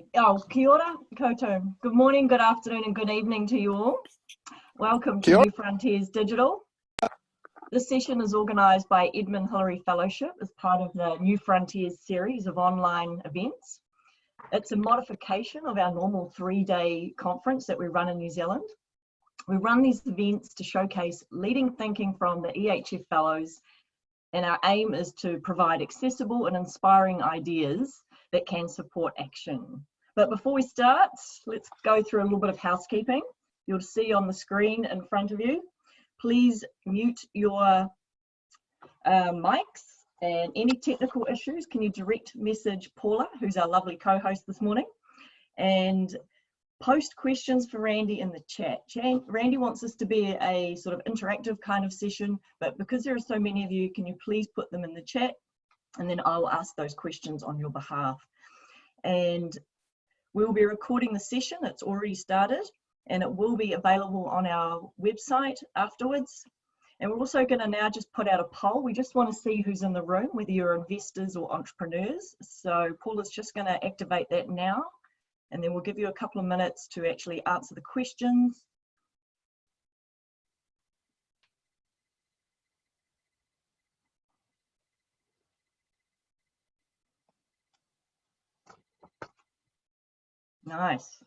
Okay. Oh, kia ora, koutou. Good morning, good afternoon, and good evening to you all. Welcome to New Frontiers Digital. This session is organised by Edmund Hillary Fellowship as part of the New Frontiers series of online events. It's a modification of our normal three-day conference that we run in New Zealand. We run these events to showcase leading thinking from the EHF Fellows and our aim is to provide accessible and inspiring ideas that can support action. But before we start, let's go through a little bit of housekeeping. You'll see on the screen in front of you, please mute your uh, mics and any technical issues, can you direct message Paula, who's our lovely co-host this morning, and post questions for Randy in the chat. Randy wants this to be a sort of interactive kind of session, but because there are so many of you, can you please put them in the chat and then I will ask those questions on your behalf. And we'll be recording the session, it's already started, and it will be available on our website afterwards. And we're also going to now just put out a poll. We just want to see who's in the room, whether you're investors or entrepreneurs. So Paula's just going to activate that now, and then we'll give you a couple of minutes to actually answer the questions Nice.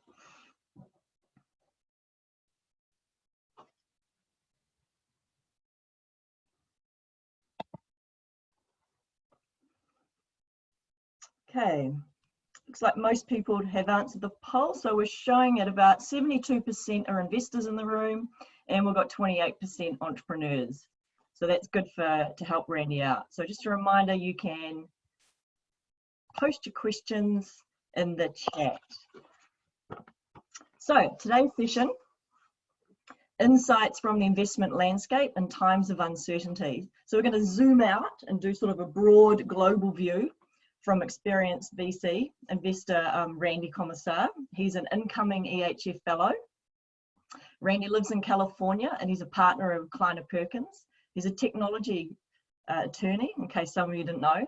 Okay, looks like most people have answered the poll. So we're showing at about 72% are investors in the room and we've got 28% entrepreneurs. So that's good for to help Randy out. So just a reminder, you can post your questions in the chat. So today's session, insights from the investment landscape in times of uncertainty. So we're going to zoom out and do sort of a broad global view from experienced VC investor um, Randy Komisar. He's an incoming EHF fellow. Randy lives in California and he's a partner of Kleiner Perkins. He's a technology uh, attorney, in case some of you didn't know.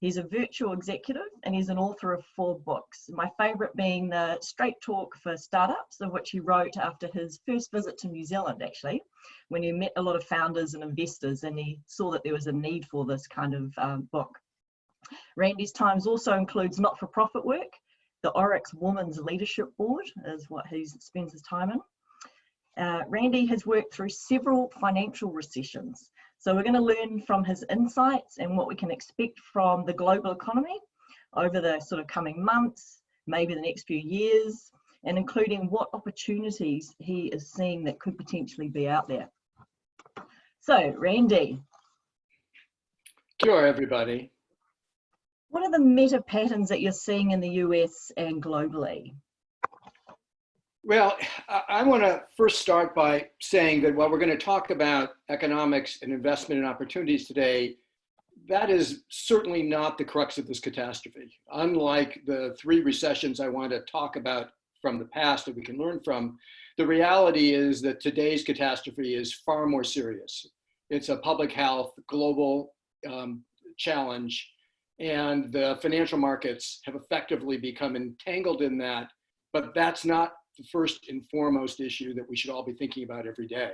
He's a virtual executive and he's an author of four books. My favourite being the Straight Talk for Startups, of which he wrote after his first visit to New Zealand, actually, when he met a lot of founders and investors and he saw that there was a need for this kind of um, book. Randy's times also includes not-for-profit work. The Oryx Women's Leadership Board is what he spends his time in. Uh, Randy has worked through several financial recessions so we're going to learn from his insights and what we can expect from the global economy over the sort of coming months, maybe the next few years, and including what opportunities he is seeing that could potentially be out there. So, Randy. Sure, everybody. What are the meta patterns that you're seeing in the US and globally? Well, I want to first start by saying that while we're going to talk about economics and investment and opportunities today, that is certainly not the crux of this catastrophe. Unlike the three recessions I want to talk about from the past that we can learn from, the reality is that today's catastrophe is far more serious. It's a public health, global um, challenge, and the financial markets have effectively become entangled in that, but that's not the first and foremost issue that we should all be thinking about every day.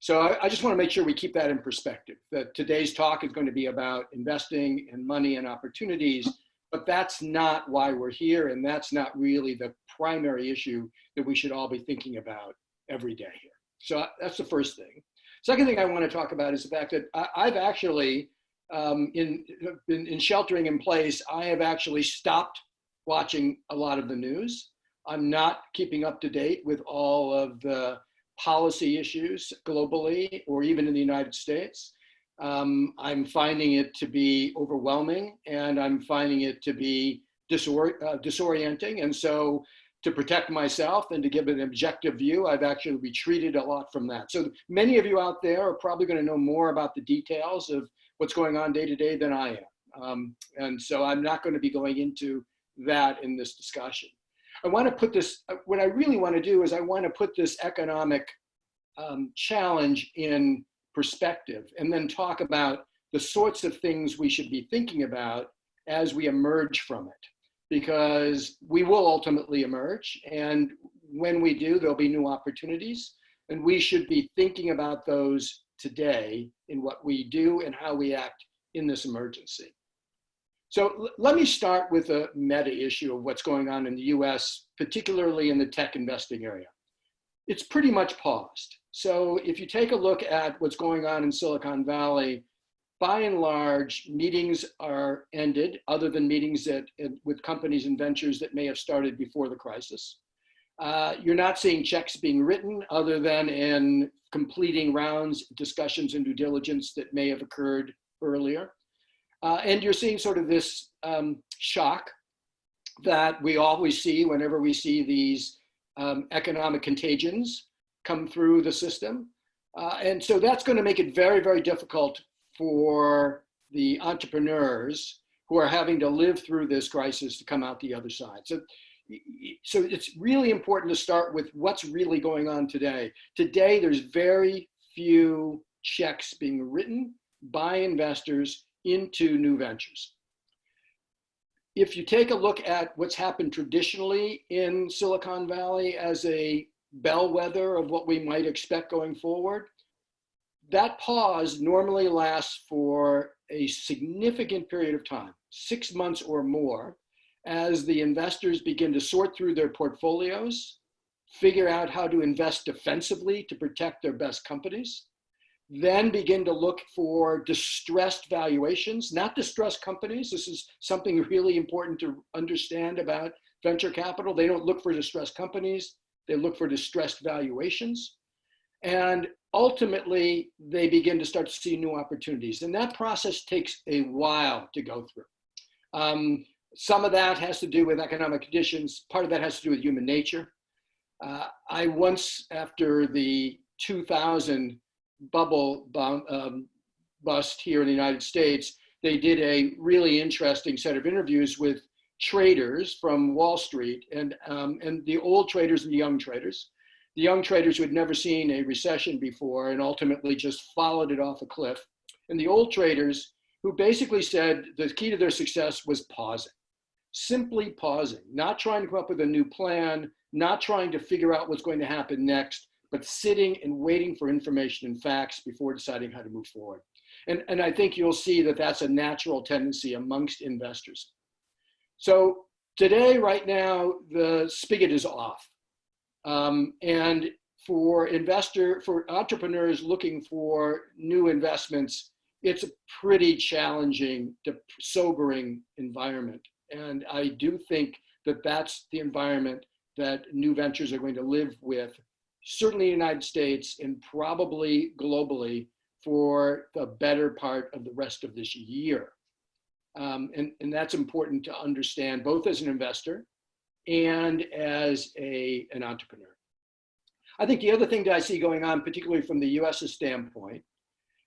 So I, I, just want to make sure we keep that in perspective, that today's talk is going to be about investing and money and opportunities, but that's not why we're here. And that's not really the primary issue that we should all be thinking about every day here. So that's the first thing. Second thing I want to talk about is the fact that I, have actually, um, in, in, in sheltering in place, I have actually stopped watching a lot of the news. I'm not keeping up to date with all of the policy issues globally or even in the United States. Um, I'm finding it to be overwhelming and I'm finding it to be disor uh, disorienting. And so to protect myself and to give an objective view, I've actually retreated a lot from that. So many of you out there are probably going to know more about the details of what's going on day to day than I am. Um, and so I'm not going to be going into that in this discussion. I want to put this, uh, what I really want to do is I want to put this economic um, challenge in perspective and then talk about the sorts of things we should be thinking about as we emerge from it. because we will ultimately emerge. And when we do, there'll be new opportunities. And we should be thinking about those today in what we do and how we act in this emergency. So let me start with a meta issue of what's going on in the US, particularly in the tech investing area. It's pretty much paused. So if you take a look at what's going on in Silicon Valley, by and large, meetings are ended, other than meetings that, with companies and ventures that may have started before the crisis. Uh, you're not seeing checks being written other than in completing rounds, discussions, and due diligence that may have occurred earlier. Uh, and you're seeing sort of this um, shock that we always see whenever we see these um, economic contagions come through the system. Uh, and so that's going to make it very, very difficult for the entrepreneurs who are having to live through this crisis to come out the other side. So, so it's really important to start with what's really going on today. Today, there's very few checks being written by investors into new ventures. If you take a look at what's happened traditionally in Silicon Valley as a bellwether of what we might expect going forward, that pause normally lasts for a significant period of time, six months or more, as the investors begin to sort through their portfolios, figure out how to invest defensively to protect their best companies, then begin to look for distressed valuations, not distressed companies. This is something really important to understand about venture capital. They don't look for distressed companies. They look for distressed valuations. And ultimately, they begin to start to see new opportunities. And that process takes a while to go through. Um, some of that has to do with economic conditions. Part of that has to do with human nature. Uh, I once, after the 2000 bubble um, bust here in the United States, they did a really interesting set of interviews with traders from Wall Street and, um, and the old traders and the young traders. The young traders who had never seen a recession before and ultimately just followed it off a cliff. And the old traders who basically said the key to their success was pausing, simply pausing, not trying to come up with a new plan, not trying to figure out what's going to happen next, but sitting and waiting for information and facts before deciding how to move forward. And, and I think you'll see that that's a natural tendency amongst investors. So today, right now, the spigot is off. Um, and for investor, for entrepreneurs looking for new investments, it's a pretty challenging, sobering environment. And I do think that that's the environment that new ventures are going to live with certainly the United States and probably globally for the better part of the rest of this year. Um, and, and that's important to understand both as an investor and as a, an entrepreneur. I think the other thing that I see going on, particularly from the US's standpoint,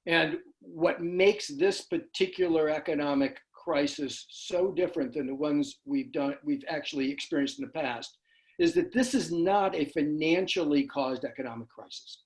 and what makes this particular economic crisis so different than the ones we've done, we've actually experienced in the past, is that this is not a financially caused economic crisis.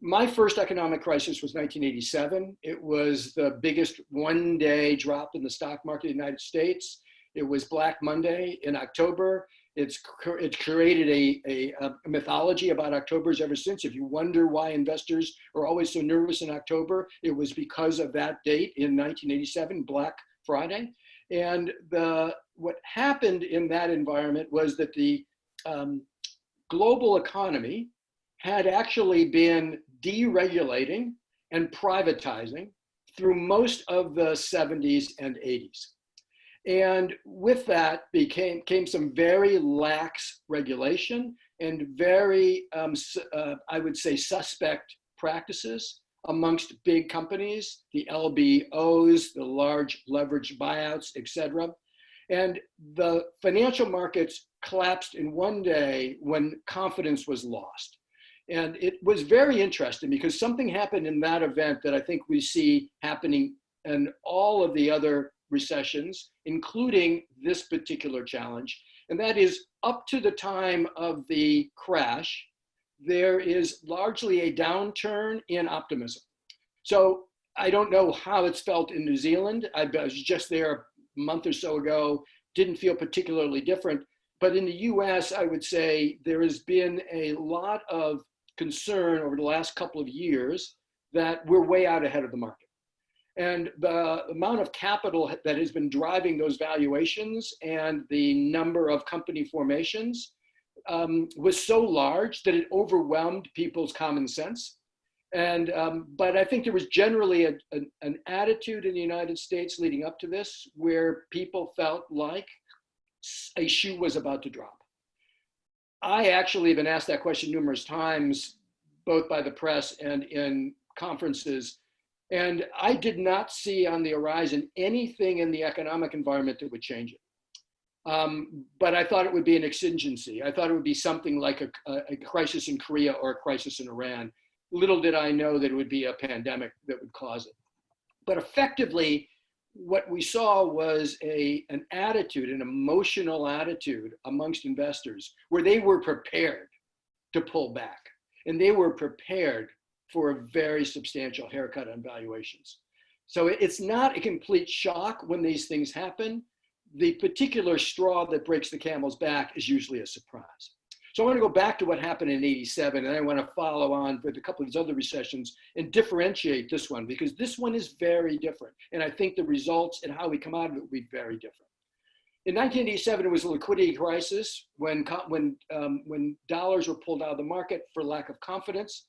My first economic crisis was 1987. It was the biggest one day drop in the stock market in the United States. It was Black Monday in October. It's, it's created a, a, a, mythology about Octobers ever since. If you wonder why investors are always so nervous in October, it was because of that date in 1987, Black Friday. And the, what happened in that environment was that the um, global economy had actually been deregulating and privatizing through most of the 70s and 80s. And with that became came some very lax regulation and very, um, uh, I would say, suspect practices amongst big companies, the LBOs, the large leveraged buyouts, et cetera. And the financial markets collapsed in one day when confidence was lost. And it was very interesting because something happened in that event that I think we see happening in all of the other recessions, including this particular challenge. And that is up to the time of the crash, there is largely a downturn in optimism. So I don't know how it's felt in New Zealand. I was just there a month or so ago didn't feel particularly different. But in the US, I would say there has been a lot of concern over the last couple of years that we're way out ahead of the market. And the amount of capital that has been driving those valuations and the number of company formations um, was so large that it overwhelmed people's common sense. And, um, but I think there was generally a, an attitude in the United States leading up to this where people felt like a shoe was about to drop. I actually have been asked that question numerous times, both by the press and in conferences. And I did not see on the horizon anything in the economic environment that would change it. Um, but I thought it would be an exigency. I thought it would be something like a, a, crisis in Korea or a crisis in Iran. Little did I know that it would be a pandemic that would cause it. But effectively, what we saw was a, an attitude, an emotional attitude amongst investors where they were prepared to pull back and they were prepared for a very substantial haircut on valuations. So it's not a complete shock when these things happen. The particular straw that breaks the camel's back is usually a surprise. So I want to go back to what happened in 87 and I want to follow on with a couple of these other recessions and differentiate this one because this one is very different. And I think the results and how we come out of it will be very different. In 1987, it was a liquidity crisis when, when, um, when dollars were pulled out of the market for lack of confidence.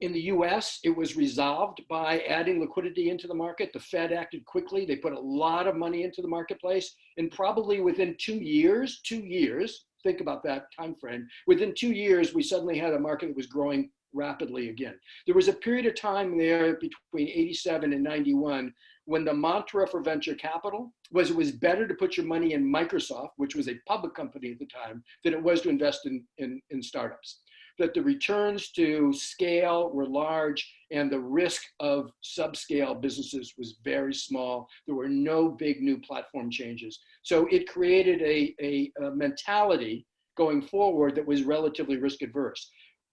In the US, it was resolved by adding liquidity into the market. The Fed acted quickly. They put a lot of money into the marketplace. And probably within two years, two years, think about that time frame. Within two years, we suddenly had a market that was growing rapidly again. There was a period of time there between 87 and 91 when the mantra for venture capital was it was better to put your money in Microsoft, which was a public company at the time, than it was to invest in, in, in startups. That the returns to scale were large and the risk of subscale businesses was very small. There were no big new platform changes. So it created a, a, a mentality going forward that was relatively risk adverse.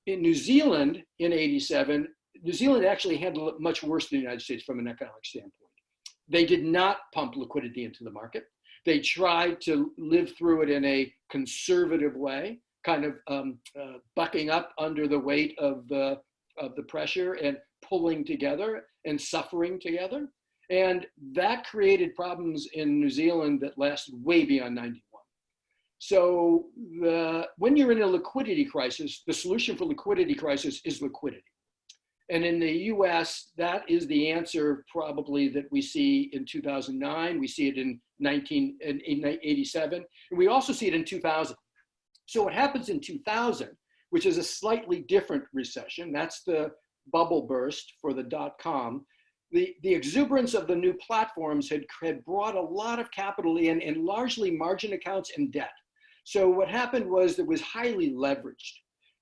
In New Zealand in 87, New Zealand actually handled it much worse than the United States from an economic standpoint. They did not pump liquidity into the market. They tried to live through it in a conservative way, kind of um, uh, bucking up under the weight of the, of the pressure and pulling together and suffering together. And that created problems in New Zealand that lasted way beyond 91. So the, when you're in a liquidity crisis, the solution for liquidity crisis is liquidity. And in the US, that is the answer probably that we see in 2009. We see it in 1987. And we also see it in 2000. So what happens in 2000, which is a slightly different recession, that's the bubble burst for the dot-com, the, the exuberance of the new platforms had, had brought a lot of capital in and largely margin accounts and debt. So what happened was it was highly leveraged.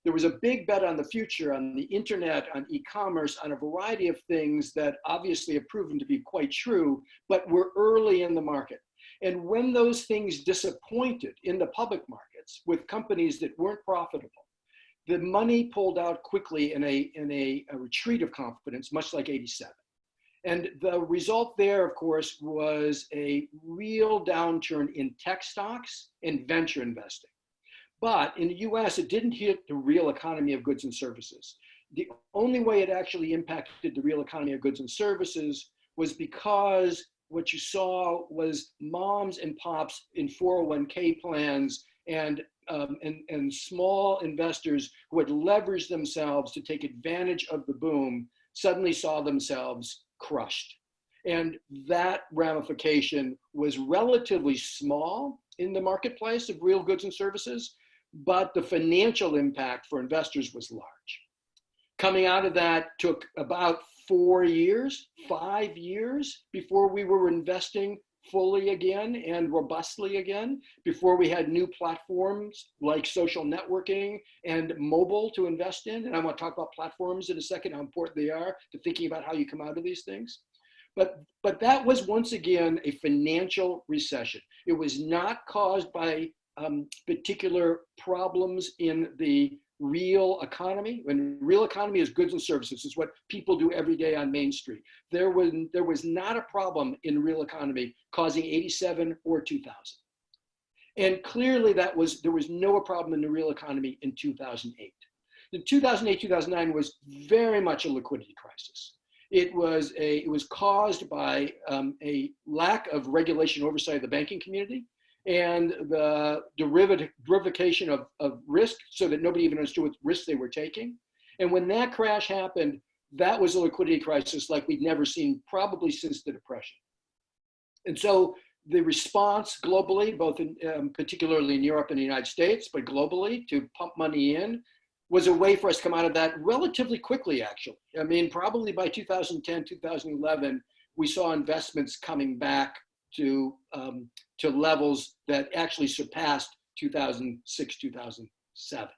There was a big bet on the future, on the internet, on e-commerce, on a variety of things that obviously have proven to be quite true, but were early in the market. And when those things disappointed in the public markets with companies that weren't profitable, the money pulled out quickly in a, in a, a retreat of confidence, much like 87. And the result there, of course, was a real downturn in tech stocks and venture investing. But in the US, it didn't hit the real economy of goods and services. The only way it actually impacted the real economy of goods and services was because what you saw was moms and pops in 401k plans and, um, and, and small investors who had leveraged themselves to take advantage of the boom suddenly saw themselves crushed. And that ramification was relatively small in the marketplace of real goods and services, but the financial impact for investors was large. Coming out of that took about four years, five years before we were investing fully again and robustly again, before we had new platforms like social networking and mobile to invest in. And I want to talk about platforms in a second, how important they are to thinking about how you come out of these things. But, but that was once again a financial recession. It was not caused by um, particular problems in the real economy. When real economy is goods and services, is what people do every day on Main Street. There was, there was not a problem in real economy causing 87 or 2000. And clearly that was, there was no problem in the real economy in 2008. The 2008, 2009 was very much a liquidity crisis. It was, a, it was caused by um, a lack of regulation oversight of the banking community and the derivation of, of risk so that nobody even understood what risk they were taking. And when that crash happened, that was a liquidity crisis like we'd never seen probably since the Depression. And so the response globally, both in, um, particularly in Europe and the United States, but globally to pump money in was a way for us to come out of that relatively quickly, actually. I mean, probably by 2010, 2011, we saw investments coming back to, um, to levels that actually surpassed 2006, 2007.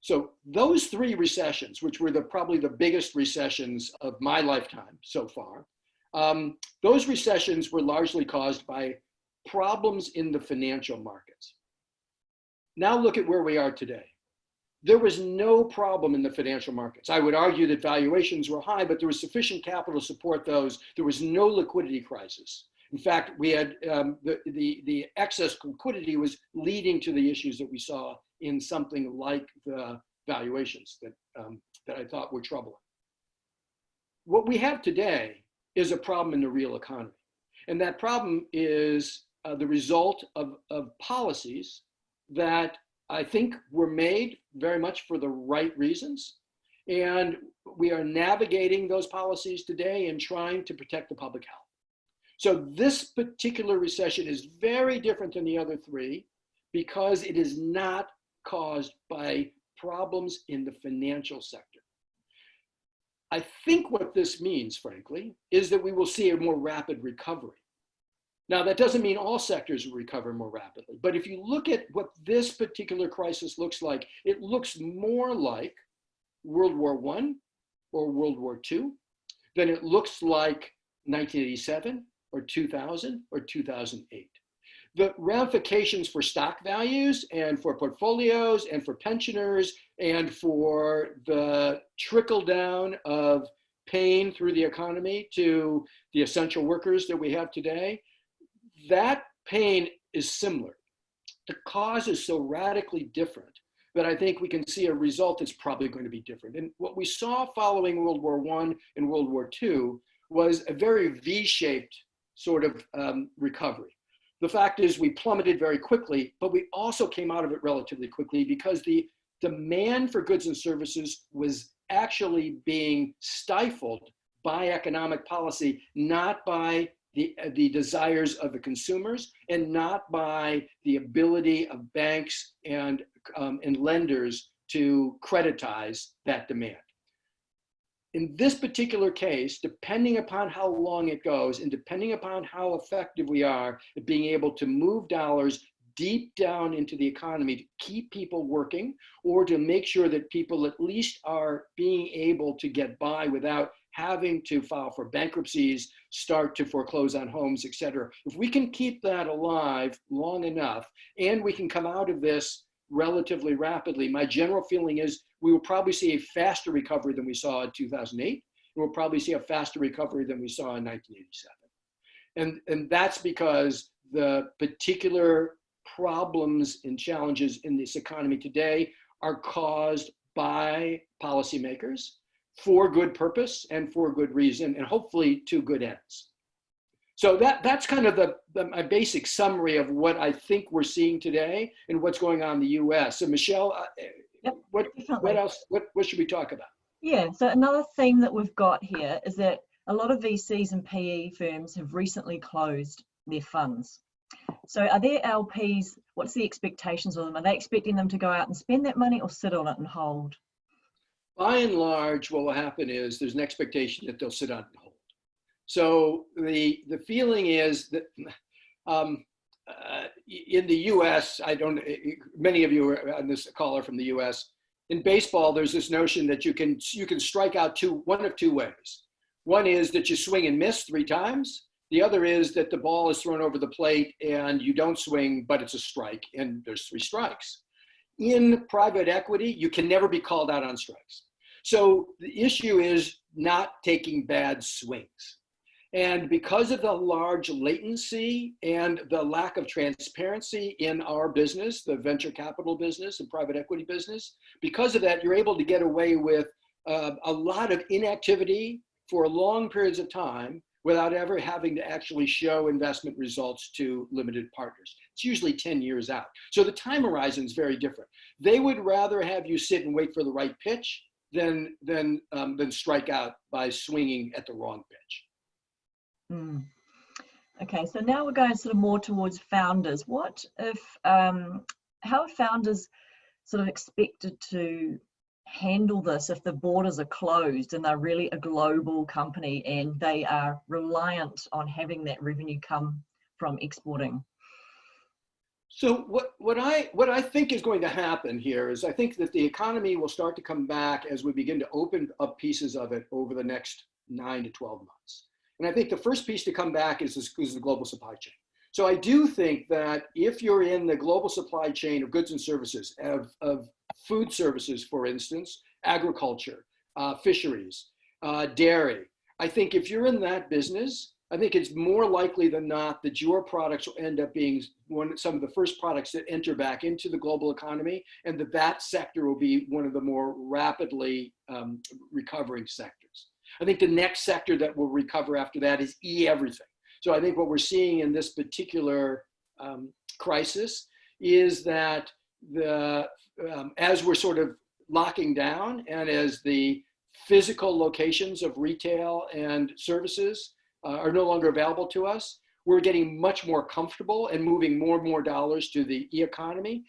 So those three recessions, which were the, probably the biggest recessions of my lifetime so far, um, those recessions were largely caused by problems in the financial markets. Now look at where we are today. There was no problem in the financial markets. I would argue that valuations were high, but there was sufficient capital to support those. There was no liquidity crisis. In fact, we had um, the, the, the excess liquidity was leading to the issues that we saw in something like the valuations that, um, that I thought were troubling. What we have today is a problem in the real economy. And that problem is uh, the result of, of policies that I think were made very much for the right reasons. And we are navigating those policies today and trying to protect the public health. So this particular recession is very different than the other three because it is not caused by problems in the financial sector. I think what this means, frankly, is that we will see a more rapid recovery. Now, that doesn't mean all sectors will recover more rapidly, but if you look at what this particular crisis looks like, it looks more like World War I or World War II than it looks like 1987 or 2000 or 2008 the ramifications for stock values and for portfolios and for pensioners and for the trickle down of pain through the economy to the essential workers that we have today, that pain is similar. The cause is so radically different that I think we can see a result that's probably going to be different. And what we saw following World War I and World War II was a very V-shaped sort of um, recovery. The fact is we plummeted very quickly, but we also came out of it relatively quickly because the demand for goods and services was actually being stifled by economic policy, not by the, the desires of the consumers and not by the ability of banks and, um, and lenders to creditize that demand in this particular case, depending upon how long it goes and depending upon how effective we are at being able to move dollars deep down into the economy to keep people working or to make sure that people at least are being able to get by without having to file for bankruptcies, start to foreclose on homes, et cetera. If we can keep that alive long enough and we can come out of this relatively rapidly, my general feeling is we will probably see a faster recovery than we saw in 2008. And we'll probably see a faster recovery than we saw in 1987. And, and that's because the particular problems and challenges in this economy today are caused by policymakers for good purpose and for good reason, and hopefully to good ends. So that, that's kind of the, the, my basic summary of what I think we're seeing today and what's going on in the US. So Michelle, uh, Yep, what, what else, what, what should we talk about? Yeah, so another theme that we've got here is that a lot of VCs and PE firms have recently closed their funds. So are their LPs, what's the expectations of them? Are they expecting them to go out and spend that money or sit on it and hold? By and large, what will happen is there's an expectation that they'll sit on and. So the, the feeling is that um, uh, in the US, I don't, many of you are on this caller from the US, in baseball, there's this notion that you can, you can strike out two, one of two ways. One is that you swing and miss three times. The other is that the ball is thrown over the plate and you don't swing, but it's a strike and there's three strikes. In private equity, you can never be called out on strikes. So the issue is not taking bad swings. And because of the large latency and the lack of transparency in our business, the venture capital business and private equity business, because of that, you're able to get away with uh, a lot of inactivity for long periods of time without ever having to actually show investment results to limited partners. It's usually 10 years out. So the time horizon is very different. They would rather have you sit and wait for the right pitch than, than, um, than strike out by swinging at the wrong pitch. Mm. Okay, so now we're going sort of more towards founders. What if, um, how are founders sort of expected to handle this if the borders are closed and they're really a global company and they are reliant on having that revenue come from exporting? So what, what, I, what I think is going to happen here is I think that the economy will start to come back as we begin to open up pieces of it over the next nine to 12 months. And I think the first piece to come back is, this, is the global supply chain. So I do think that if you're in the global supply chain of goods and services, of, of food services, for instance, agriculture, uh, fisheries, uh, dairy. I think if you're in that business, I think it's more likely than not that your products will end up being one, some of the first products that enter back into the global economy and that that sector will be one of the more rapidly um, recovering sectors. I think the next sector that will recover after that is e-everything. So I think what we're seeing in this particular um, crisis is that the um, as we're sort of locking down and as the physical locations of retail and services uh, are no longer available to us, we're getting much more comfortable and moving more and more dollars to the e-economy.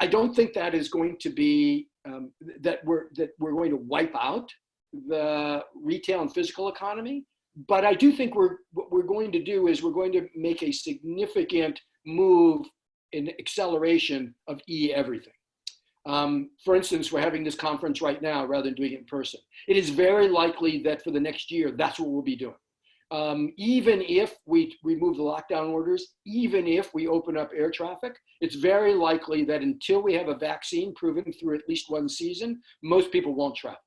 I don't think that is going to be, um, that, we're, that we're going to wipe out the retail and physical economy, but I do think we're, what we're going to do is we're going to make a significant move in acceleration of e-everything. Um, for instance, we're having this conference right now rather than doing it in person. It is very likely that for the next year, that's what we'll be doing. Um, even if we remove the lockdown orders, even if we open up air traffic, it's very likely that until we have a vaccine proven through at least one season, most people won't travel.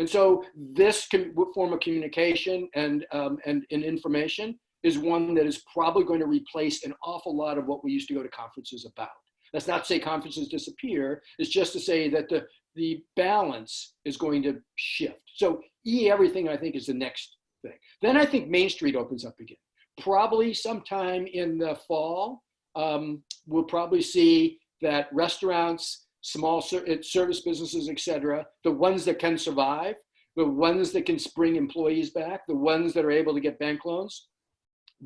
And so this form of communication and, um, and, and information is one that is probably going to replace an awful lot of what we used to go to conferences about. That's not to say conferences disappear. It's just to say that the, the balance is going to shift. So e-everything, I think, is the next thing. Then I think Main Street opens up again. Probably sometime in the fall, um, we'll probably see that restaurants, small uh, service businesses, et cetera, the ones that can survive, the ones that can spring employees back, the ones that are able to get bank loans,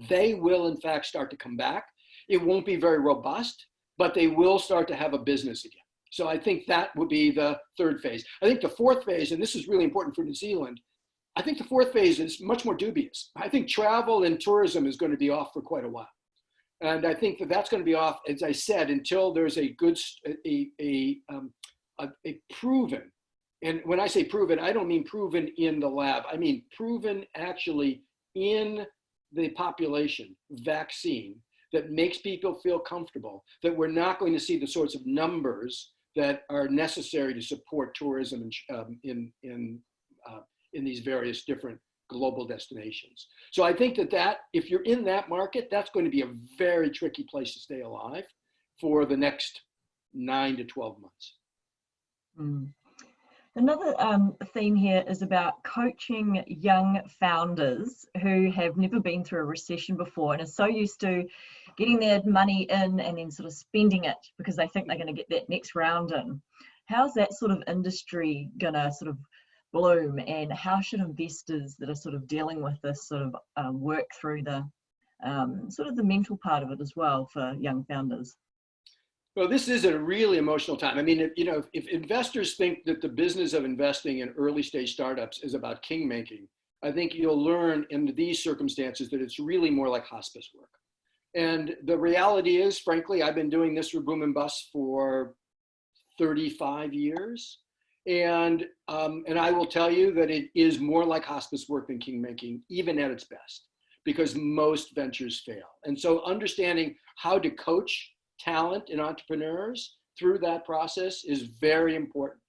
they will in fact start to come back. It won't be very robust, but they will start to have a business again. So I think that would be the third phase. I think the fourth phase, and this is really important for New Zealand, I think the fourth phase is much more dubious. I think travel and tourism is going to be off for quite a while. And I think that that's going to be off, as I said, until there's a good, a, a, um, a, a proven, and when I say proven, I don't mean proven in the lab. I mean proven actually in the population vaccine that makes people feel comfortable, that we're not going to see the sorts of numbers that are necessary to support tourism in, um, in, in, uh, in these various different global destinations. So I think that that, if you're in that market, that's going to be a very tricky place to stay alive for the next nine to 12 months. Mm. Another um, theme here is about coaching young founders who have never been through a recession before and are so used to getting their money in and then sort of spending it because they think they're going to get that next round in. How's that sort of industry going to sort of bloom and how should investors that are sort of dealing with this sort of um, work through the um, sort of the mental part of it as well for young founders? Well, this is a really emotional time. I mean, you know, if investors think that the business of investing in early stage startups is about king making, I think you'll learn in these circumstances that it's really more like hospice work. And the reality is, frankly, I've been doing this for Boom and Bust for 35 years. And, um, and I will tell you that it is more like hospice work than king making, even at its best, because most ventures fail. And so understanding how to coach talent and entrepreneurs through that process is very important.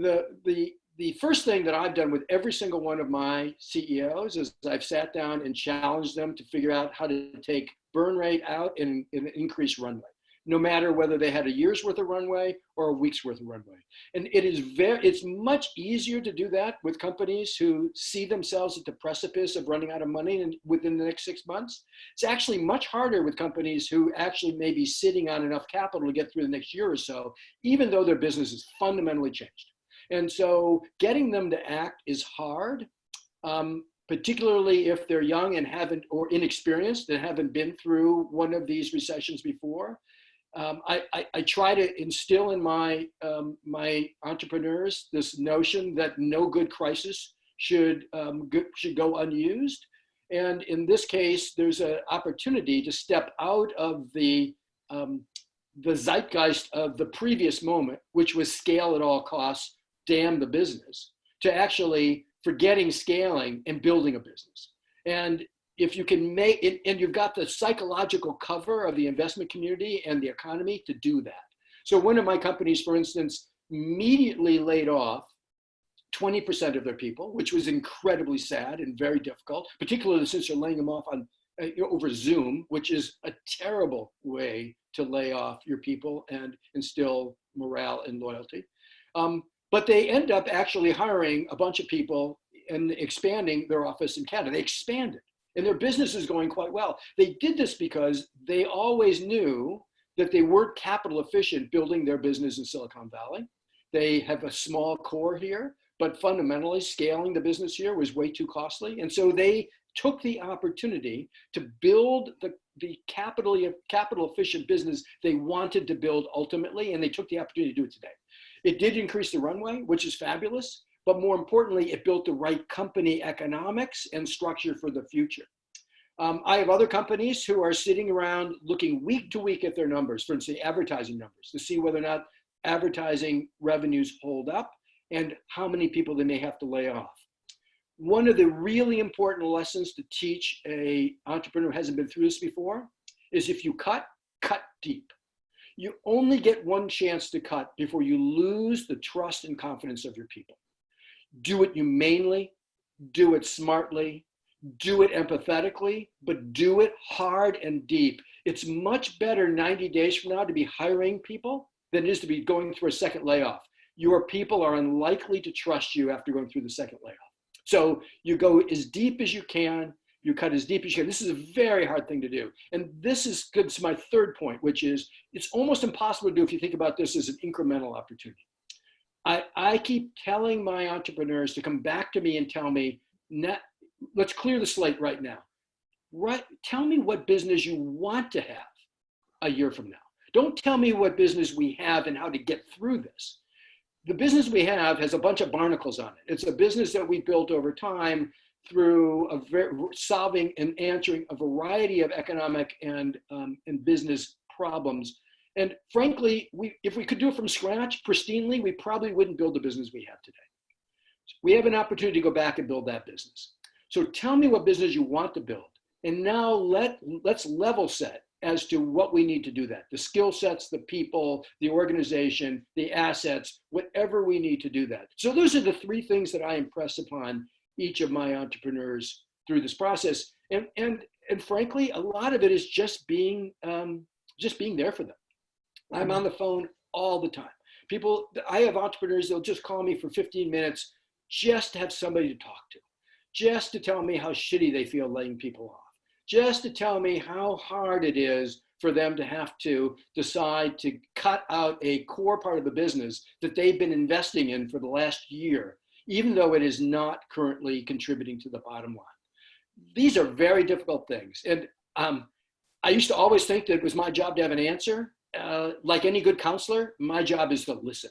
The, the, the first thing that I've done with every single one of my CEOs is I've sat down and challenged them to figure out how to take burn rate out and, and increase runway no matter whether they had a year's worth of runway or a week's worth of runway. And it is very, it's much easier to do that with companies who see themselves at the precipice of running out of money in, within the next six months. It's actually much harder with companies who actually may be sitting on enough capital to get through the next year or so, even though their business has fundamentally changed. And so getting them to act is hard. Um, particularly if they're young and haven't or inexperienced and haven't been through one of these recessions before um, I, I, I, try to instill in my, um, my entrepreneurs this notion that no good crisis should, um, go, should go unused. And in this case, there's an opportunity to step out of the, um, the zeitgeist of the previous moment, which was scale at all costs, damn the business, to actually forgetting scaling and building a business. And if you can make it, and you've got the psychological cover of the investment community and the economy to do that. So one of my companies, for instance, immediately laid off 20% of their people, which was incredibly sad and very difficult, particularly since you're laying them off on uh, over Zoom, which is a terrible way to lay off your people and instill morale and loyalty. Um, but they end up actually hiring a bunch of people and expanding their office in Canada. They expanded and their business is going quite well. They did this because they always knew that they weren't capital efficient building their business in Silicon Valley. They have a small core here, but fundamentally scaling the business here was way too costly. And so they took the opportunity to build the, the capital, capital efficient business they wanted to build ultimately, and they took the opportunity to do it today. It did increase the runway, which is fabulous but more importantly, it built the right company economics and structure for the future. Um, I have other companies who are sitting around looking week to week at their numbers, for instance, advertising numbers, to see whether or not advertising revenues hold up and how many people they may have to lay off. One of the really important lessons to teach a entrepreneur who hasn't been through this before is if you cut, cut deep. You only get one chance to cut before you lose the trust and confidence of your people do it humanely, do it smartly, do it empathetically, but do it hard and deep. It's much better 90 days from now to be hiring people than it is to be going through a second layoff. Your people are unlikely to trust you after going through the second layoff. So you go as deep as you can, you cut as deep as you can. This is a very hard thing to do. And this is good to my third point, which is it's almost impossible to do if you think about this as an incremental opportunity. I, I keep telling my entrepreneurs to come back to me and tell me, let's clear the slate right now. Right, tell me what business you want to have a year from now. Don't tell me what business we have and how to get through this. The business we have has a bunch of barnacles on it. It's a business that we built over time through a solving and answering a variety of economic and, um, and business problems and frankly, we, if we could do it from scratch, pristinely, we probably wouldn't build the business we have today. We have an opportunity to go back and build that business. So tell me what business you want to build. And now let, let's level set as to what we need to do that. The skill sets, the people, the organization, the assets, whatever we need to do that. So those are the three things that I impress upon each of my entrepreneurs through this process. And, and, and frankly, a lot of it is just being, um, just being there for them. I'm on the phone all the time. People, I have entrepreneurs, they'll just call me for 15 minutes just to have somebody to talk to, just to tell me how shitty they feel laying people off, just to tell me how hard it is for them to have to decide to cut out a core part of the business that they've been investing in for the last year, even though it is not currently contributing to the bottom line. These are very difficult things. And um, I used to always think that it was my job to have an answer. Uh, like any good counselor, my job is to listen.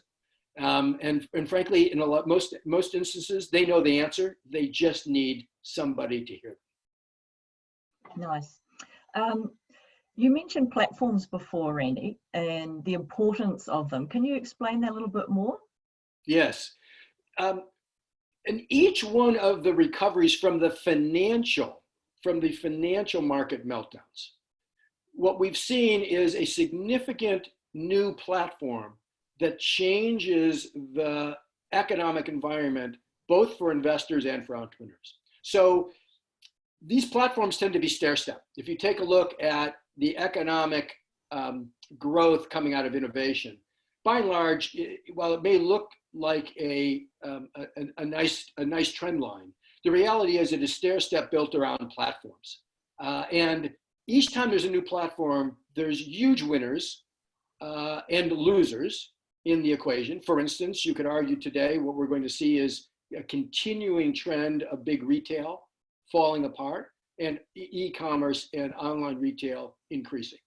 Um, and, and frankly, in a lot, most, most instances, they know the answer. They just need somebody to hear them. Nice. Um, you mentioned platforms before, Randy, and the importance of them. Can you explain that a little bit more? Yes. Um, and each one of the recoveries from the financial, from the financial market meltdowns, what we've seen is a significant new platform that changes the economic environment, both for investors and for entrepreneurs. So these platforms tend to be stair-step. If you take a look at the economic um, growth coming out of innovation, by and large, it, while it may look like a, um, a, a, nice, a nice trend line, the reality is it is stair-step built around platforms. Uh, and each time there's a new platform, there's huge winners uh, and losers in the equation. For instance, you could argue today what we're going to see is a continuing trend of big retail falling apart and e-commerce and online retail increasing.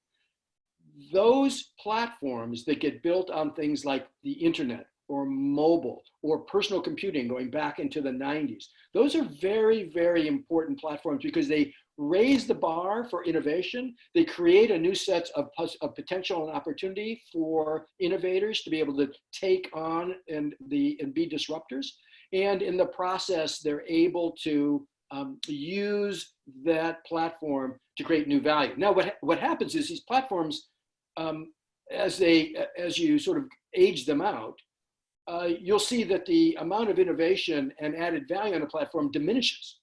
Those platforms that get built on things like the internet or mobile or personal computing going back into the 90s, those are very, very important platforms because they raise the bar for innovation. They create a new set of, of potential and opportunity for innovators to be able to take on and, the, and be disruptors. And in the process, they're able to um, use that platform to create new value. Now, what, what happens is these platforms, um, as, they, as you sort of age them out, uh, you'll see that the amount of innovation and added value on a platform diminishes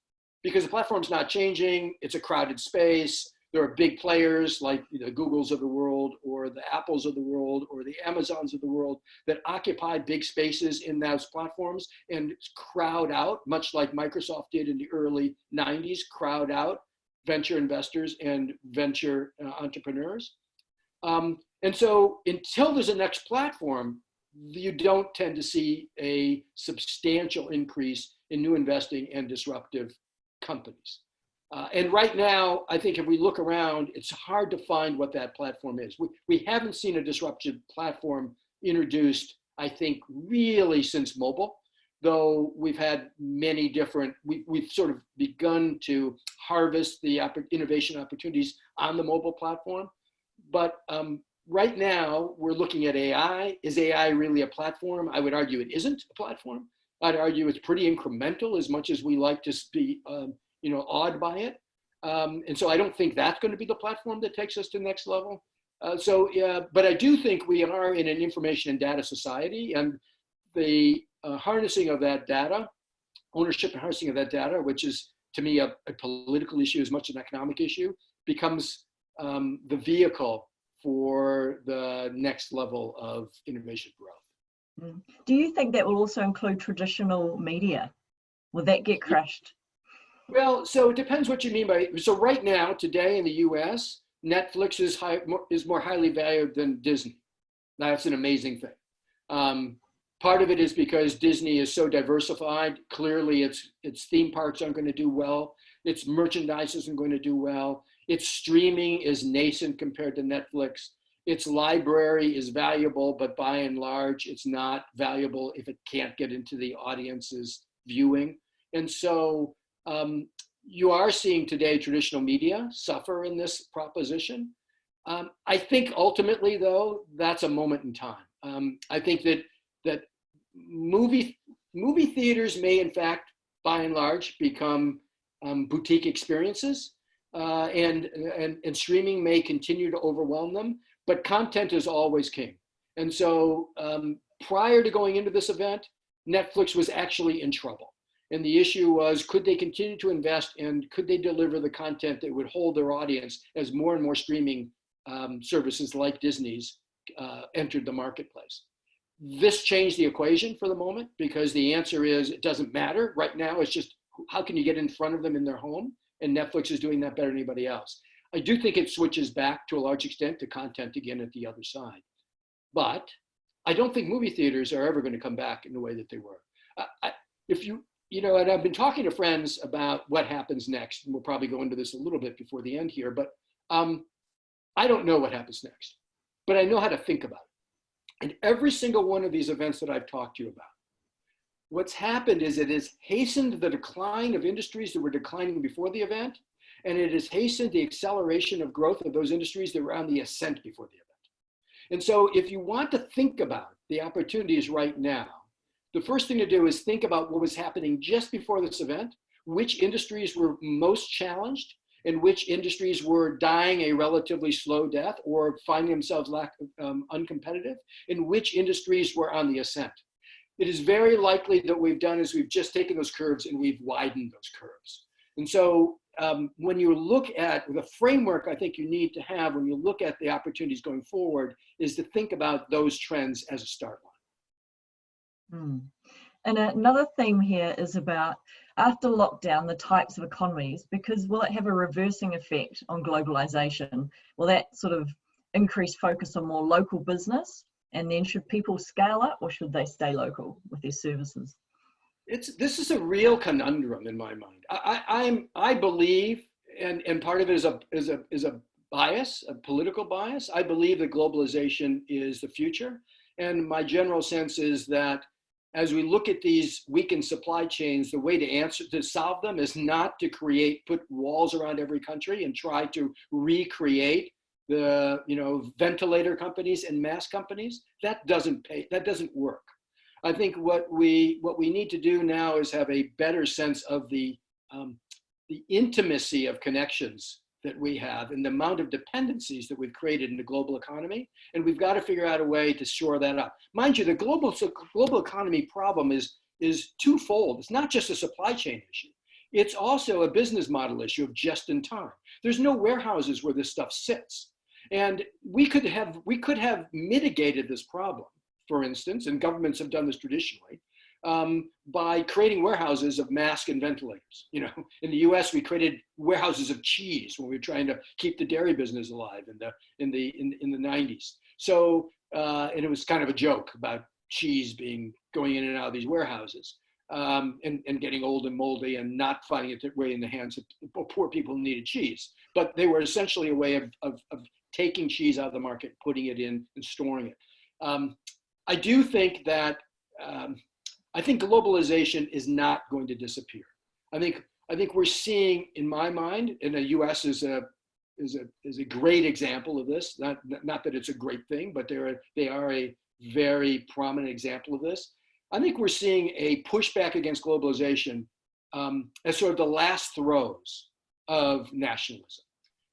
because the platform's not changing, it's a crowded space, there are big players like the Googles of the world or the Apples of the world or the Amazons of the world that occupy big spaces in those platforms and crowd out, much like Microsoft did in the early 90s, crowd out venture investors and venture uh, entrepreneurs. Um, and so until there's a next platform, you don't tend to see a substantial increase in new investing and disruptive companies. Uh, and right now, I think if we look around, it's hard to find what that platform is. We, we haven't seen a disruptive platform introduced, I think, really since mobile, though we've had many different, we, we've sort of begun to harvest the innovation opportunities on the mobile platform. But um, right now, we're looking at AI. Is AI really a platform? I would argue it isn't a platform. I'd argue it's pretty incremental as much as we like to be um, you know, awed by it. Um, and so I don't think that's going to be the platform that takes us to the next level. Uh, so, yeah, but I do think we are in an information and data society and the uh, harnessing of that data, ownership and harnessing of that data, which is to me a, a political issue as much as an economic issue, becomes um, the vehicle for the next level of innovation growth. Mm. Do you think that will also include traditional media? Will that get crushed? Well, so it depends what you mean by, so right now, today in the US, Netflix is, high, more, is more highly valued than Disney. That's an amazing thing. Um, part of it is because Disney is so diversified. Clearly its, its theme parks aren't gonna do well. Its merchandise isn't going to do well. Its streaming is nascent compared to Netflix. Its library is valuable, but by and large, it's not valuable if it can't get into the audience's viewing. And so um, you are seeing today traditional media suffer in this proposition. Um, I think ultimately, though, that's a moment in time. Um, I think that that movie movie theaters may, in fact, by and large, become um, boutique experiences, uh, and, and and streaming may continue to overwhelm them. But content is always king, and so um, prior to going into this event, Netflix was actually in trouble. And the issue was, could they continue to invest and could they deliver the content that would hold their audience as more and more streaming um, services like Disney's uh, entered the marketplace? This changed the equation for the moment because the answer is it doesn't matter. Right now, it's just how can you get in front of them in their home? And Netflix is doing that better than anybody else. I do think it switches back to a large extent to content again at the other side. But I don't think movie theaters are ever going to come back in the way that they were. I, if you you know, and I've been talking to friends about what happens next, and we'll probably go into this a little bit before the end here, but um, I don't know what happens next, but I know how to think about it. And every single one of these events that I've talked to you about, what's happened is it has hastened the decline of industries that were declining before the event, and it has hastened the acceleration of growth of those industries that were on the ascent before the event. And so if you want to think about the opportunities right now, the first thing to do is think about what was happening just before this event, which industries were most challenged, and which industries were dying a relatively slow death or finding themselves lack, um, uncompetitive, and which industries were on the ascent. it is very likely that we've done is we've just taken those curves and we've widened those curves. And so um, when you look at the framework I think you need to have when you look at the opportunities going forward is to think about those trends as a start line. Hmm. And another theme here is about after lockdown, the types of economies, because will it have a reversing effect on globalization? Will that sort of increase focus on more local business? And then should people scale up or should they stay local with their services? It's, this is a real conundrum in my mind. I, I, I'm, I believe, and, and part of it is a, is, a, is a bias, a political bias. I believe that globalization is the future. And my general sense is that as we look at these weakened supply chains, the way to answer to solve them is not to create put walls around every country and try to recreate the you know ventilator companies and mask companies. That doesn't pay. That doesn't work. I think what we what we need to do now is have a better sense of the um, the intimacy of connections that we have and the amount of dependencies that we've created in the global economy. And we've got to figure out a way to shore that up. Mind you, the global, so global economy problem is, is twofold. It's not just a supply chain issue. It's also a business model issue of just in time. There's no warehouses where this stuff sits. And we could have, we could have mitigated this problem, for instance, and governments have done this traditionally, um, by creating warehouses of mask and ventilators. You know, in the U.S. we created warehouses of cheese when we were trying to keep the dairy business alive in the in the in, in the 90s. So uh, and it was kind of a joke about cheese being going in and out of these warehouses um, and, and getting old and moldy and not finding its way in the hands of poor people who needed cheese. But they were essentially a way of, of, of taking cheese out of the market, putting it in and storing it. Um, I do think that um, I think globalization is not going to disappear. I think I think we're seeing, in my mind, and the U.S. is a is a is a great example of this. Not not that it's a great thing, but they're they are a very prominent example of this. I think we're seeing a pushback against globalization um, as sort of the last throes of nationalism.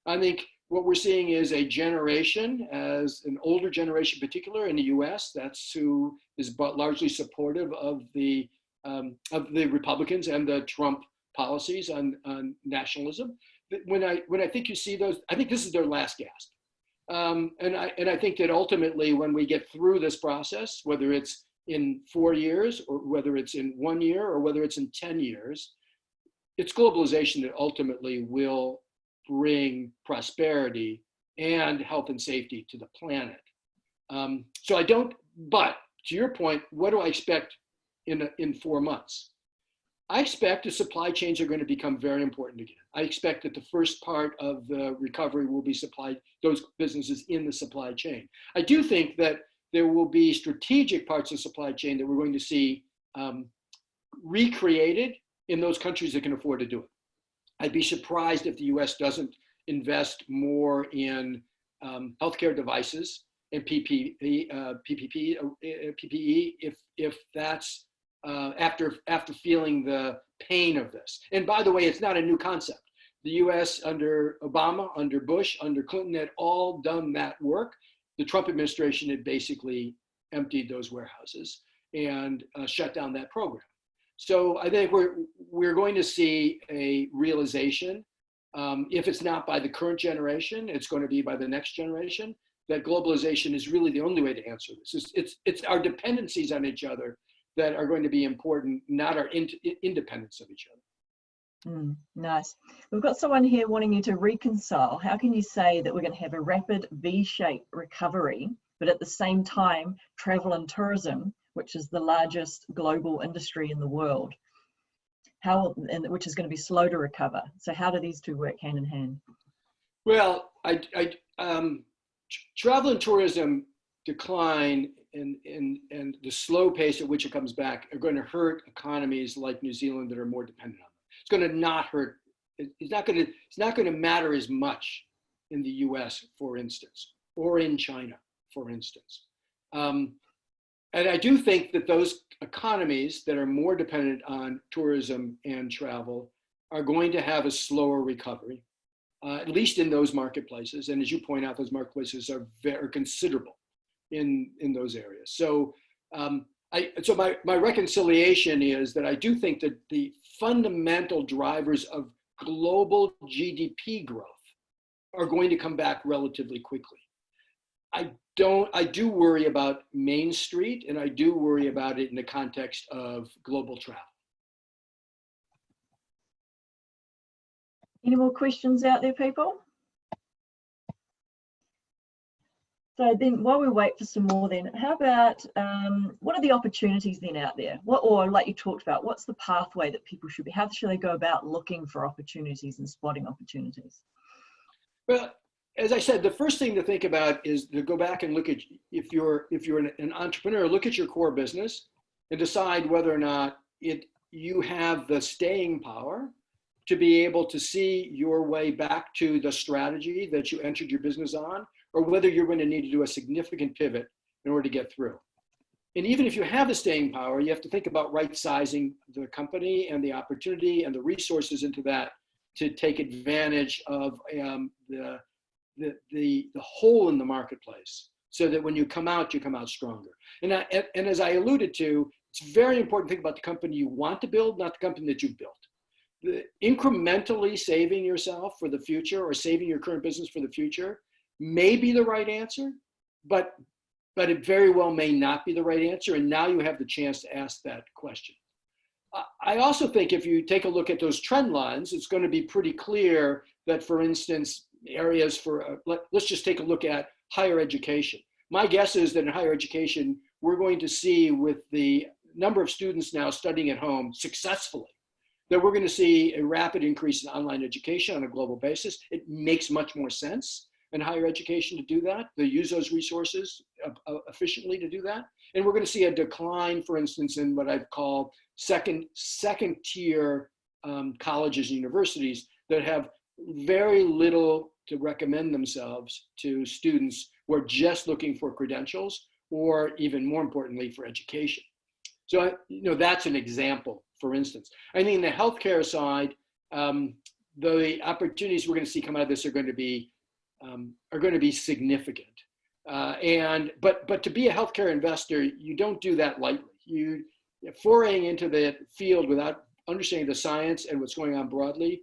I think what we're seeing is a generation, as an older generation particular in the US, that's who is largely supportive of the, um, of the Republicans and the Trump policies on, on nationalism. When I, when I think you see those, I think this is their last gasp. Um, and, I, and I think that ultimately when we get through this process, whether it's in four years or whether it's in one year or whether it's in 10 years, it's globalization that ultimately will bring prosperity and health and safety to the planet. Um, so I don't, but to your point, what do I expect in, in four months? I expect the supply chains are going to become very important again. I expect that the first part of the recovery will be supplied, those businesses in the supply chain. I do think that there will be strategic parts of the supply chain that we're going to see um, recreated in those countries that can afford to do it. I'd be surprised if the US doesn't invest more in um, healthcare devices and PPE, uh, PPP, uh, PPE if, if that's uh, after, after feeling the pain of this. And by the way, it's not a new concept. The US under Obama, under Bush, under Clinton had all done that work. The Trump administration had basically emptied those warehouses and uh, shut down that program. So I think we're, we're going to see a realization, um, if it's not by the current generation, it's going to be by the next generation, that globalization is really the only way to answer this. It's, it's, it's our dependencies on each other that are going to be important, not our in, independence of each other. Mm, nice. We've got someone here wanting you to reconcile. How can you say that we're going to have a rapid V-shaped recovery, but at the same time, travel and tourism which is the largest global industry in the world, how and which is going to be slow to recover. So how do these two work hand in hand? Well, I, I um, travel and tourism decline and, and, and the slow pace at which it comes back are going to hurt economies like New Zealand that are more dependent on them. It's going to not hurt. It's not going to. It's not going to matter as much in the U.S., for instance, or in China, for instance. Um, and I do think that those economies that are more dependent on tourism and travel are going to have a slower recovery, uh, at least in those marketplaces. And as you point out, those marketplaces are very considerable in, in those areas. So um, I, so my, my reconciliation is that I do think that the fundamental drivers of global GDP growth are going to come back relatively quickly. I don't, I do worry about Main Street and I do worry about it in the context of global travel. Any more questions out there, people? So then while we wait for some more then, how about, um, what are the opportunities then out there? What, or like you talked about, what's the pathway that people should be, how should they go about looking for opportunities and spotting opportunities? Well, as I said, the first thing to think about is to go back and look at, if you're, if you're an, an entrepreneur, look at your core business and decide whether or not it, you have the staying power to be able to see your way back to the strategy that you entered your business on or whether you're going to need to do a significant pivot in order to get through. And even if you have the staying power, you have to think about right sizing the company and the opportunity and the resources into that to take advantage of um, the, the, the, the hole in the marketplace so that when you come out, you come out stronger. And, I, and as I alluded to, it's very important to think about the company you want to build, not the company that you've built. The incrementally saving yourself for the future or saving your current business for the future may be the right answer, but, but it very well may not be the right answer. And now you have the chance to ask that question. I also think if you take a look at those trend lines, it's going to be pretty clear that, for instance, areas for, uh, let, us just take a look at higher education. My guess is that in higher education, we're going to see with the number of students now studying at home successfully, that we're going to see a rapid increase in online education on a global basis. It makes much more sense in higher education to do that, to use those resources uh, efficiently to do that. And we're going to see a decline, for instance, in what I've called second, second tier um, colleges and universities that have very little to recommend themselves to students who are just looking for credentials or even more importantly for education. So, you know, that's an example, for instance. I think in the healthcare side, um, the opportunities we're going to see come out of this are going to be um, are going to be significant. Uh, and but but to be a healthcare investor, you don't do that lightly. You foraying into the field without understanding the science and what's going on broadly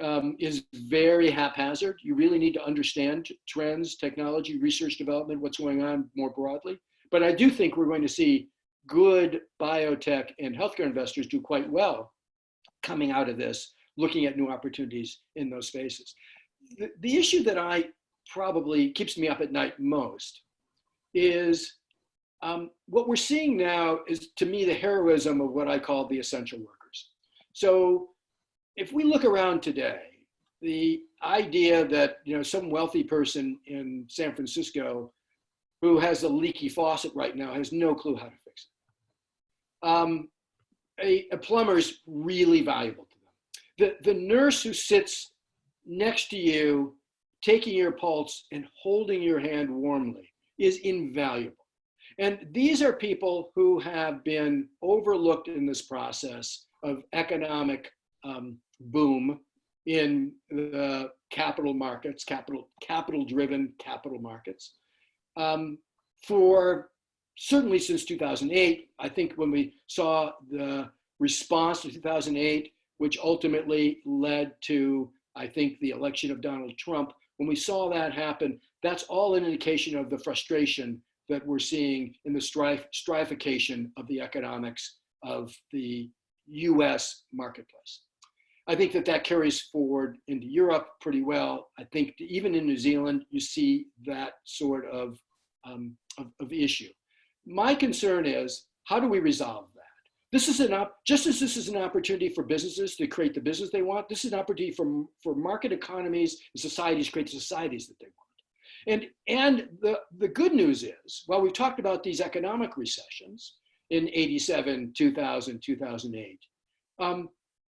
um, is very haphazard. You really need to understand trends, technology, research development, what's going on more broadly. But I do think we're going to see good biotech and healthcare investors do quite well coming out of this, looking at new opportunities in those spaces. The, the issue that I probably keeps me up at night most is um, what we're seeing now is to me the heroism of what I call the essential workers. So if we look around today, the idea that you know some wealthy person in San Francisco who has a leaky faucet right now has no clue how to fix it. Um, a, a plumber is really valuable to them. The, the nurse who sits next to you taking your pulse and holding your hand warmly is invaluable. And these are people who have been overlooked in this process of economic um, boom in the capital markets, capital, capital driven capital markets. Um, for certainly since 2008, I think when we saw the response to 2008, which ultimately led to, I think, the election of Donald Trump, when we saw that happen, that's all an indication of the frustration that we're seeing in the strife, stratification of the economics of the US marketplace. I think that that carries forward into Europe pretty well. I think even in New Zealand, you see that sort of, um, of, of issue. My concern is, how do we resolve that? This is an op just as this is an opportunity for businesses to create the business they want, this is an opportunity for, for market economies and societies to create the societies that they want. And, and the, the good news is, while we've talked about these economic recessions in 87, 2000, 2008, um,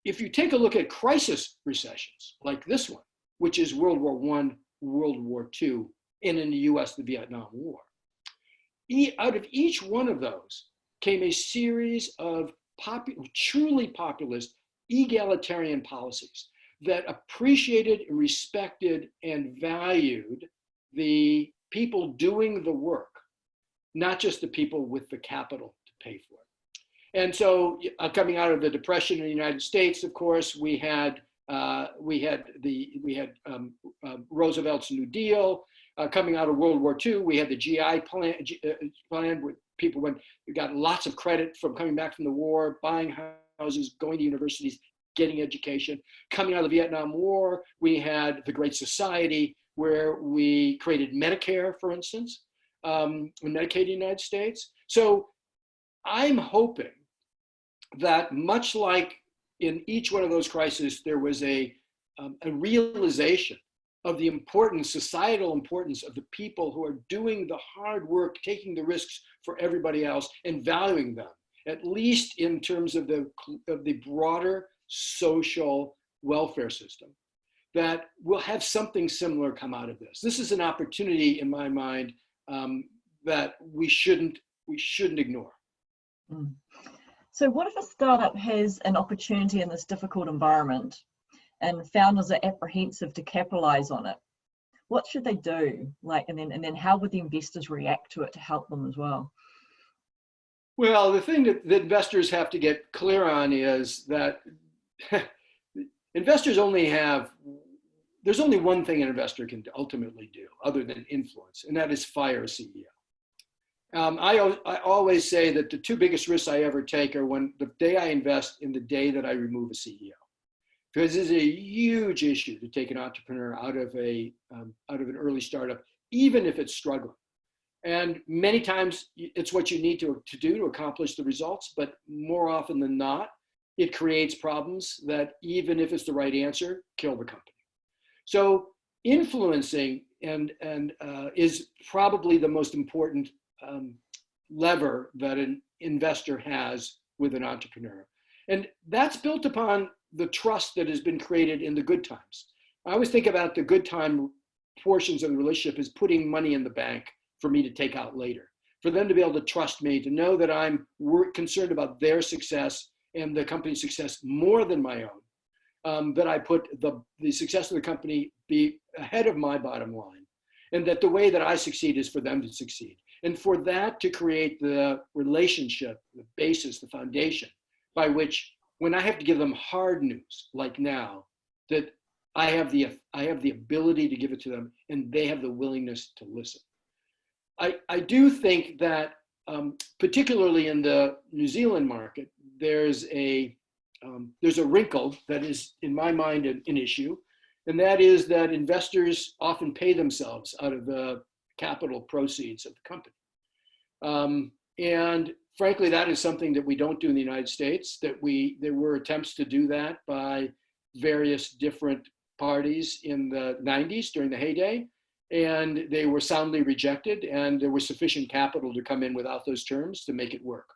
if you take a look at crisis recessions like this one, which is World War I, World War II, and in the US, the Vietnam War, e out of each one of those, came a series of popu truly populist egalitarian policies that appreciated, and respected, and valued the people doing the work, not just the people with the capital to pay for it. And so uh, coming out of the depression in the United States, of course, we had uh, we had the we had um, uh, Roosevelt's New Deal. Uh, coming out of World War II, we had the GI plan, G, uh, plan where people went, got lots of credit from coming back from the war, buying houses, going to universities, getting education. Coming out of the Vietnam War, we had the Great Society, where we created Medicare, for instance, um, Medicaid in the United States. So I'm hoping that much like in each one of those crises, there was a, um, a realization of the importance, societal importance of the people who are doing the hard work, taking the risks for everybody else and valuing them, at least in terms of the, of the broader social welfare system, that we'll have something similar come out of this. This is an opportunity in my mind um, that we shouldn't, we shouldn't ignore. Mm. So what if a startup has an opportunity in this difficult environment and founders are apprehensive to capitalize on it? What should they do? Like, and then, and then how would the investors react to it to help them as well? Well, the thing that, that investors have to get clear on is that investors only have, there's only one thing an investor can ultimately do other than influence, and that is fire a CEO. Um, I, I always say that the two biggest risks I ever take are when the day I invest in the day that I remove a CEO. Because it's a huge issue to take an entrepreneur out of a um, out of an early startup, even if it's struggling. And many times it's what you need to, to do to accomplish the results, but more often than not, it creates problems that even if it's the right answer, kill the company. So influencing and, and uh, is probably the most important um, lever that an investor has with an entrepreneur. And that's built upon the trust that has been created in the good times. I always think about the good time portions of the relationship as putting money in the bank for me to take out later, for them to be able to trust me, to know that I'm concerned about their success and the company's success more than my own, um, that I put the, the success of the company be ahead of my bottom line, and that the way that I succeed is for them to succeed. And for that to create the relationship, the basis, the foundation by which when I have to give them hard news, like now, that I have the, I have the ability to give it to them and they have the willingness to listen. I, I do think that um, particularly in the New Zealand market, there's a, um, there's a wrinkle that is, in my mind, an, an issue, and that is that investors often pay themselves out of the capital proceeds of the company. Um, and frankly, that is something that we don't do in the United States, that we, there were attempts to do that by various different parties in the 90s during the heyday, and they were soundly rejected, and there was sufficient capital to come in without those terms to make it work.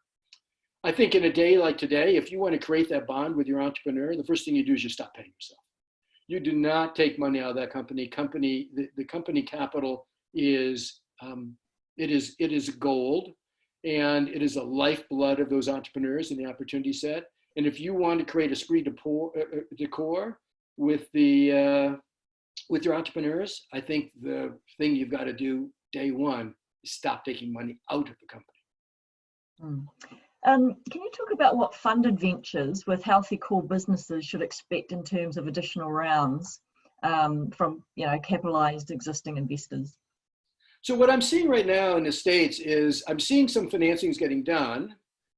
I think in a day like today, if you want to create that bond with your entrepreneur, the first thing you do is you stop paying yourself. You do not take money out of that company. Company, the, the company capital is um, it is it is gold, and it is a lifeblood of those entrepreneurs and the opportunity set. And if you want to create a esprit de, pour, uh, uh, de corps with the uh, with your entrepreneurs, I think the thing you've got to do day one is stop taking money out of the company. Mm. Um, can you talk about what funded ventures with healthy core businesses should expect in terms of additional rounds um, from you know capitalized existing investors? So what I'm seeing right now in the States is I'm seeing some financings getting done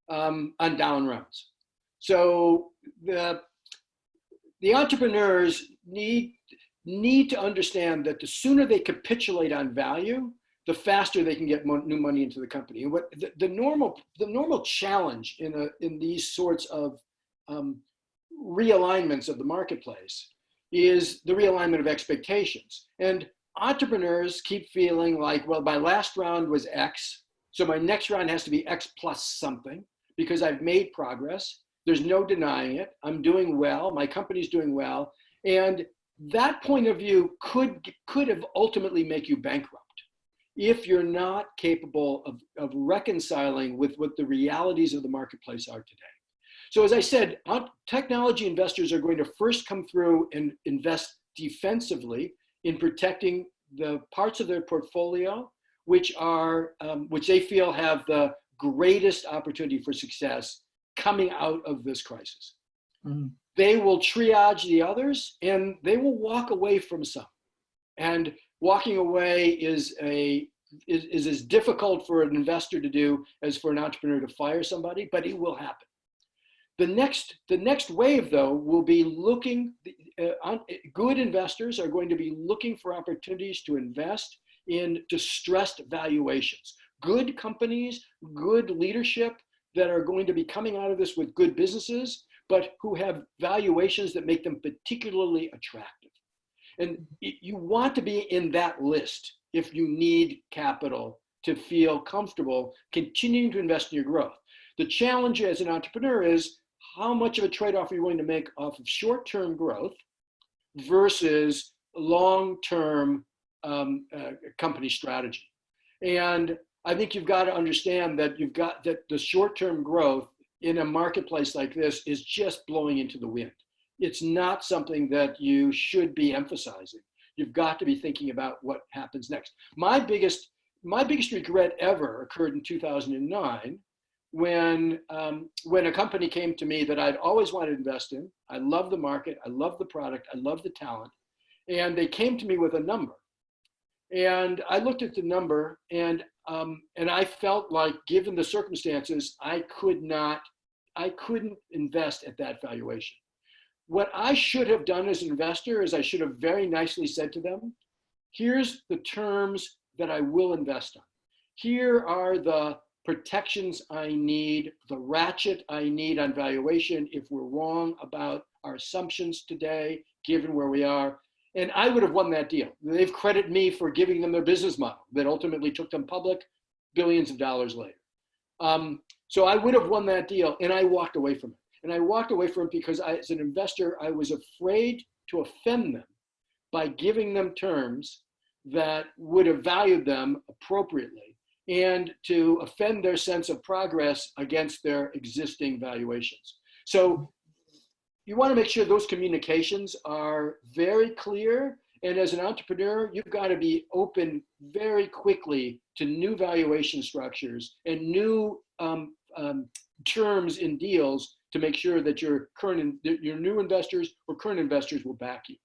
um, on down rounds. So the, the entrepreneurs need, need to understand that the sooner they capitulate on value, the faster they can get mo new money into the company. And what the, the, normal the normal challenge in a in these sorts of um, realignments of the marketplace is the realignment of expectations. And entrepreneurs keep feeling like, well, my last round was X, so my next round has to be X plus something because I've made progress. There's no denying it. I'm doing well. My company's doing well. And that point of view could, could have ultimately make you bankrupt if you're not capable of, of reconciling with what the realities of the marketplace are today. So as I said, technology investors are going to first come through and invest defensively in protecting the parts of their portfolio which are um, which they feel have the greatest opportunity for success coming out of this crisis. Mm. They will triage the others and they will walk away from some. And walking away is a is, is as difficult for an investor to do as for an entrepreneur to fire somebody, but it will happen. The next, the next wave, though, will be looking, uh, on, good investors are going to be looking for opportunities to invest in distressed valuations. Good companies, good leadership that are going to be coming out of this with good businesses, but who have valuations that make them particularly attractive. And you want to be in that list if you need capital to feel comfortable continuing to invest in your growth. The challenge as an entrepreneur is how much of a trade-off are you willing to make off of short-term growth versus long-term um, uh, company strategy. And I think you've got to understand that you've got that the short-term growth in a marketplace like this is just blowing into the wind. It's not something that you should be emphasizing. You've got to be thinking about what happens next. My biggest, my biggest regret ever occurred in 2009 when, um, when a company came to me that I'd always wanted to invest in. I love the market, I love the product, I love the talent. And they came to me with a number. And I looked at the number and, um, and I felt like given the circumstances, I could not, I couldn't invest at that valuation. What I should have done as an investor is I should have very nicely said to them, here's the terms that I will invest on. Here are the protections I need, the ratchet I need on valuation if we're wrong about our assumptions today, given where we are. And I would have won that deal. They've credited me for giving them their business model that ultimately took them public billions of dollars later. Um, so I would have won that deal and I walked away from it. And I walked away from it because I, as an investor, I was afraid to offend them by giving them terms that would have valued them appropriately and to offend their sense of progress against their existing valuations. So you want to make sure those communications are very clear. And as an entrepreneur, you've got to be open very quickly to new valuation structures and new um, um, terms in deals to make sure that your current, your new investors or current investors will back you.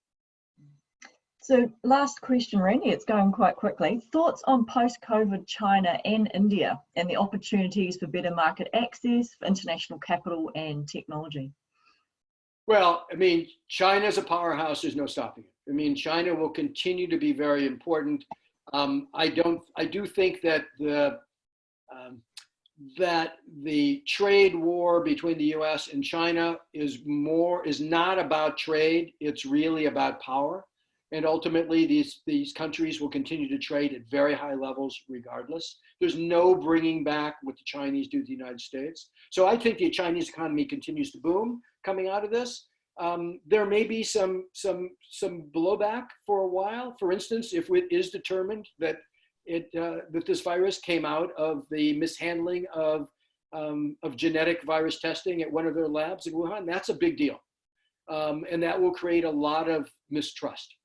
So last question, Randy, it's going quite quickly. Thoughts on post-COVID China and India and the opportunities for better market access, for international capital and technology? Well, I mean, China is a powerhouse. There's no stopping it. I mean, China will continue to be very important. Um, I don't. I do think that the that the trade war between the U.S. and China is more is not about trade. It's really about power. And ultimately, these, these countries will continue to trade at very high levels regardless. There's no bringing back what the Chinese do to the United States. So I think the Chinese economy continues to boom coming out of this. Um, there may be some, some, some blowback for a while. For instance, if it is determined that, it, uh, that this virus came out of the mishandling of, um, of genetic virus testing at one of their labs in Wuhan, that's a big deal. Um, and that will create a lot of mistrust.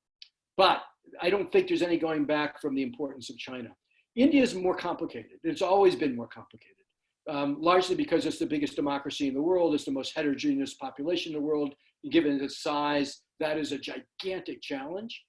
But I don't think there's any going back from the importance of China. India is more complicated. It's always been more complicated, um, largely because it's the biggest democracy in the world. It's the most heterogeneous population in the world. Given its size, that is a gigantic challenge.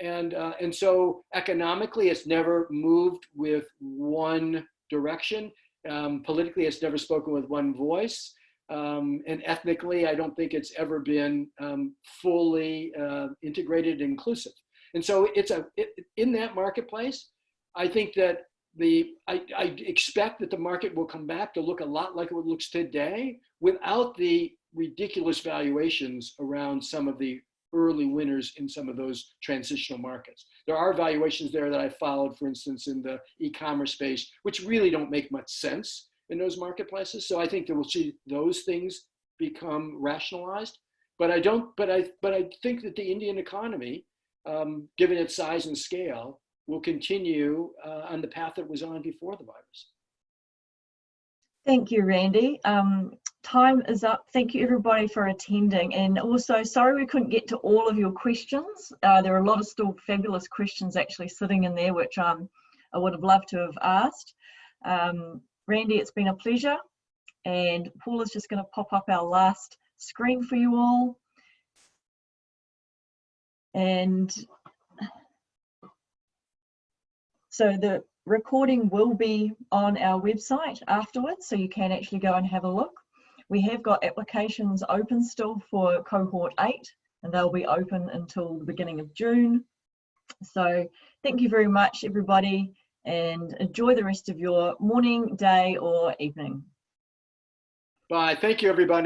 And, uh, and so economically, it's never moved with one direction. Um, politically, it's never spoken with one voice. Um, and ethnically, I don't think it's ever been um, fully uh, integrated and inclusive. And so it's a, it, in that marketplace, I think that the, I, I expect that the market will come back to look a lot like it looks today without the ridiculous valuations around some of the early winners in some of those transitional markets. There are valuations there that I followed, for instance, in the e-commerce space, which really don't make much sense in those marketplaces. So I think that we'll see those things become rationalized. But I don't, but I, but I think that the Indian economy um, given its size and scale, will continue uh, on the path it was on before the virus. Thank you, Randy. Um, time is up. Thank you everybody for attending. And also, sorry we couldn't get to all of your questions. Uh, there are a lot of still fabulous questions actually sitting in there, which um, I would have loved to have asked. Um, Randy, it's been a pleasure. And Paula's just going to pop up our last screen for you all. And so the recording will be on our website afterwards, so you can actually go and have a look. We have got applications open still for cohort eight, and they'll be open until the beginning of June. So thank you very much, everybody, and enjoy the rest of your morning, day, or evening. Bye. Thank you, everybody.